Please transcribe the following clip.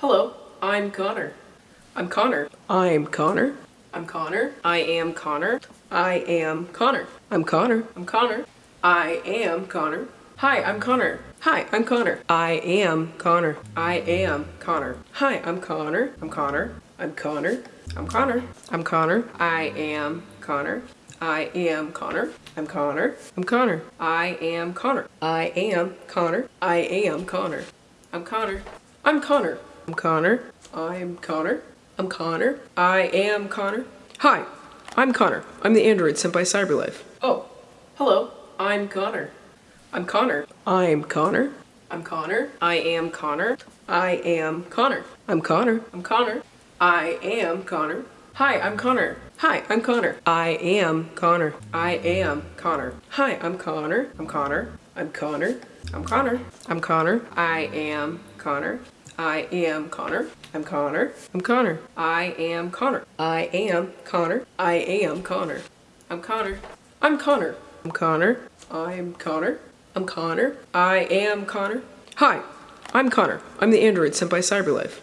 Hello, I'm Connor. I'm Connor. I'm Connor. I'm Connor. I am Connor. I am Connor. I'm Connor. I'm Connor. I am Connor. Hi, I'm Connor. Hi, I'm Connor. I am Connor. I am Connor. Hi, I'm Connor. I'm Connor. I'm Connor. I'm Connor. I'm Connor. I am Connor. I am Connor. I'm Connor. I'm Connor. I am Connor. I am Connor. I am Connor. I'm Connor. I'm Connor. I'm Connor. I'm Connor. I'm Connor. I am Connor. Hi, I'm Connor. I'm the android sent by Cyberlife. Oh, hello. I'm Connor. I'm Connor. I'm Connor. I'm Connor. I am Connor. I am Connor. I'm Connor. I'm Connor. I am Connor. Hi, I'm Connor. Hi, I'm Connor. I am Connor. I am Connor. Hi, I'm Connor. I'm Connor. I'm Connor. I'm Connor. I'm Connor. I am Connor. I am Connor. I'm Connor. I'm Connor. I am Connor. I am Connor. I am Connor. I'm Connor. I'm Connor. I'm Connor. I'm Connor. I'm Connor. I am Connor. Hi, I'm Connor. I'm the android sent by Cyberlife.